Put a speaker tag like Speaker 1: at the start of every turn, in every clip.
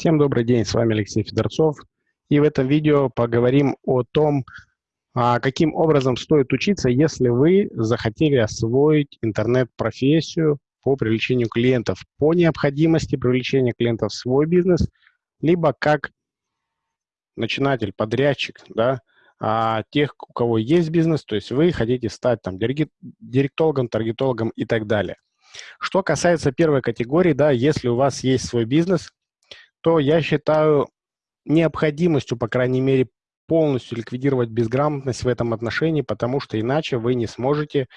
Speaker 1: Всем добрый день, с вами Алексей Федорцов. И в этом видео поговорим о том, а, каким образом стоит учиться, если вы захотели освоить интернет-профессию по привлечению клиентов, по необходимости привлечения клиентов в свой бизнес, либо как начинатель, подрядчик, да, а тех, у кого есть бизнес, то есть вы хотите стать там директологом, таргетологом и так далее. Что касается первой категории, да, если у вас есть свой бизнес, то я считаю необходимостью, по крайней мере, полностью ликвидировать безграмотность в этом отношении, потому что иначе вы не сможете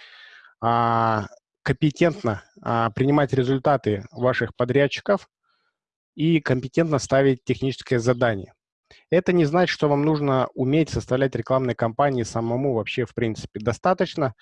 Speaker 1: а, компетентно а, принимать результаты ваших подрядчиков и компетентно ставить техническое задание. Это не значит, что вам нужно уметь составлять рекламные кампании самому вообще в принципе. Достаточно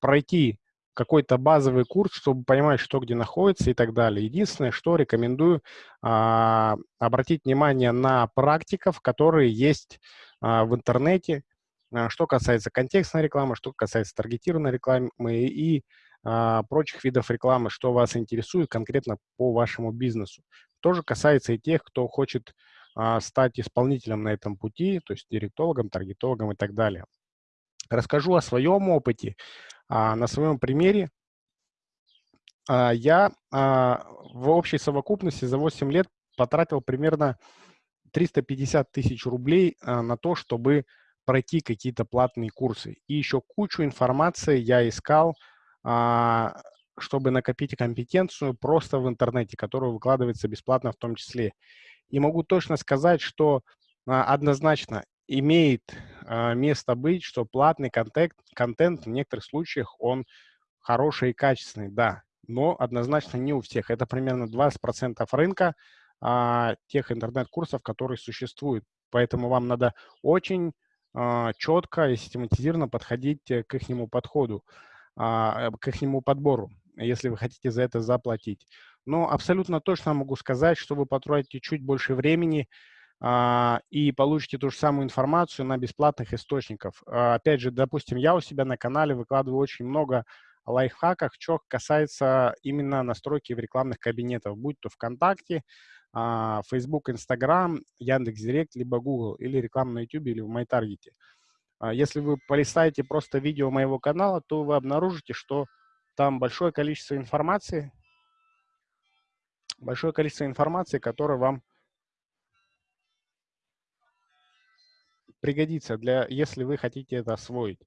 Speaker 1: пройти какой-то базовый курс, чтобы понимать, что где находится и так далее. Единственное, что рекомендую а, обратить внимание на практиков, которые есть а, в интернете, а, что касается контекстной рекламы, что касается таргетированной рекламы и а, прочих видов рекламы, что вас интересует конкретно по вашему бизнесу. Тоже касается и тех, кто хочет а, стать исполнителем на этом пути, то есть директологом, таргетологом и так далее. Расскажу о своем опыте. А, на своем примере а, я а, в общей совокупности за 8 лет потратил примерно 350 тысяч рублей на то, чтобы пройти какие-то платные курсы. И еще кучу информации я искал, чтобы накопить компетенцию просто в интернете, которая выкладывается бесплатно в том числе. И могу точно сказать, что однозначно имеет место быть, что платный контент, контент в некоторых случаях он хороший и качественный, да, но однозначно не у всех. Это примерно 20% рынка э, тех интернет-курсов, которые существуют. Поэтому вам надо очень э, четко и систематизированно подходить к их подходу, э, к их подбору, если вы хотите за это заплатить. Но абсолютно точно могу сказать, что вы потратите чуть больше времени, а, и получите ту же самую информацию на бесплатных источниках. А, опять же, допустим, я у себя на канале выкладываю очень много лайфхаков, что касается именно настройки в рекламных кабинетах, будь то ВКонтакте, а, Facebook, Instagram, Яндекс.Директ, либо Google, или реклама на YouTube, или в MyTarget. Если вы полистаете просто видео моего канала, то вы обнаружите, что там большое количество информации, большое количество информации, которая вам пригодится, для, если вы хотите это освоить.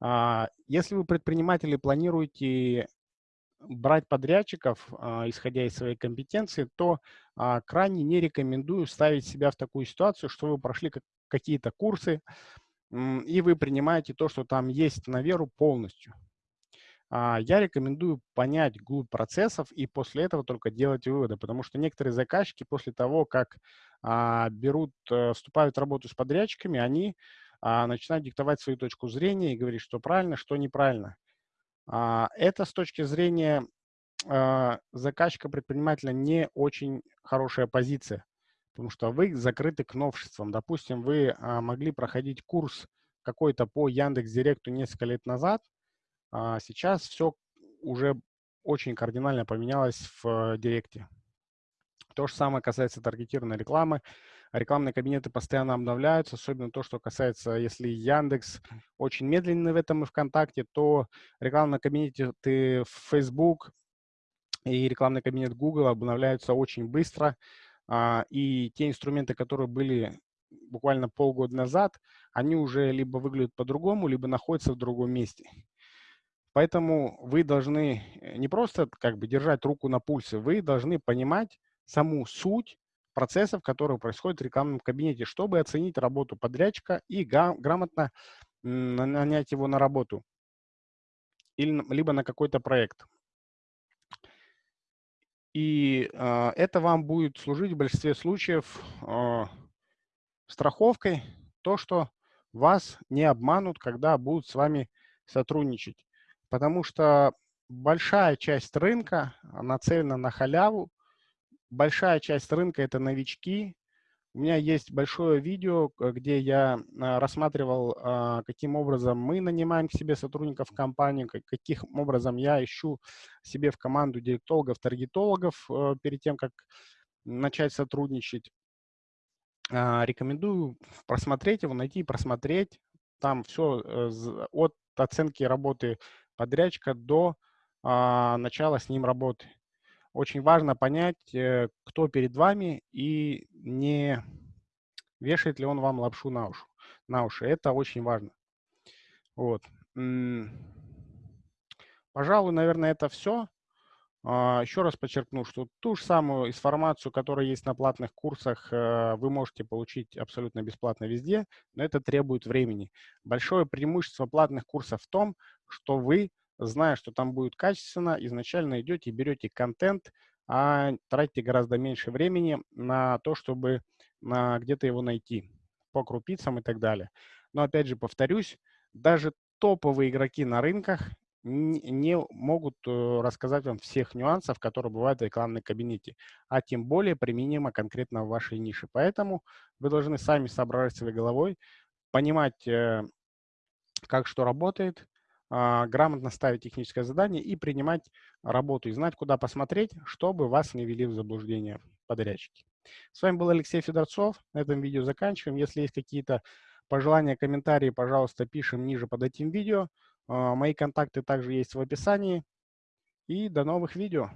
Speaker 1: А, если вы предприниматель и планируете брать подрядчиков, а, исходя из своей компетенции, то а, крайне не рекомендую ставить себя в такую ситуацию, что вы прошли какие-то курсы, и вы принимаете то, что там есть на веру полностью. Я рекомендую понять глубь процессов и после этого только делать выводы, потому что некоторые заказчики после того, как а, берут, а, вступают в работу с подрядчиками, они а, начинают диктовать свою точку зрения и говорить, что правильно, что неправильно. А, это с точки зрения а, заказчика-предпринимателя не очень хорошая позиция, потому что вы закрыты к новшествам. Допустим, вы а, могли проходить курс какой-то по Яндекс.Директу несколько лет назад, а сейчас все уже очень кардинально поменялось в э, Директе. То же самое касается таргетированной рекламы. Рекламные кабинеты постоянно обновляются, особенно то, что касается, если Яндекс очень медленный в этом и ВКонтакте, то рекламный кабинет ты в Facebook и рекламный кабинет Google обновляются очень быстро. А, и те инструменты, которые были буквально полгода назад, они уже либо выглядят по-другому, либо находятся в другом месте. Поэтому вы должны э, не просто как бы держать руку на пульсе, вы должны понимать, саму суть процессов, которые происходят в рекламном кабинете, чтобы оценить работу подрядчика и грамотно нанять его на работу или, либо на какой-то проект. И э, это вам будет служить в большинстве случаев э, страховкой, то, что вас не обманут, когда будут с вами сотрудничать. Потому что большая часть рынка нацелена на халяву, большая часть рынка – это новички. У меня есть большое видео, где я а, рассматривал, а, каким образом мы нанимаем к себе сотрудников в компанию, каким образом я ищу себе в команду директологов, таргетологов э, перед тем, как начать сотрудничать. А, рекомендую просмотреть его, найти и просмотреть. Там все э, от оценки работы подрядчика до а, начала с ним работы. Очень важно понять, э, кто перед вами и не вешает ли он вам лапшу на, уши. на уши. Это очень важно. Вот. Пожалуй, наверное, это все. А, Еще раз подчеркну, что ту же самую информацию, которая есть на платных курсах, э, вы можете получить абсолютно бесплатно везде, но это требует времени. Большое преимущество платных курсов в том, что вы, зная, что там будет качественно, изначально идете и берете контент, а тратите гораздо меньше времени на то, чтобы где-то его найти по крупицам и так далее. Но опять же повторюсь, даже топовые игроки на рынках не могут э, рассказать вам всех нюансов, которые бывают в рекламной кабинете, а тем более применимо конкретно в вашей нише. Поэтому вы должны сами соображать своей головой, понимать, э, как что работает, грамотно ставить техническое задание и принимать работу, и знать, куда посмотреть, чтобы вас не вели в заблуждение подрядчики. С вами был Алексей Федорцов. На этом видео заканчиваем. Если есть какие-то пожелания, комментарии, пожалуйста, пишем ниже под этим видео. А, мои контакты также есть в описании. И до новых видео.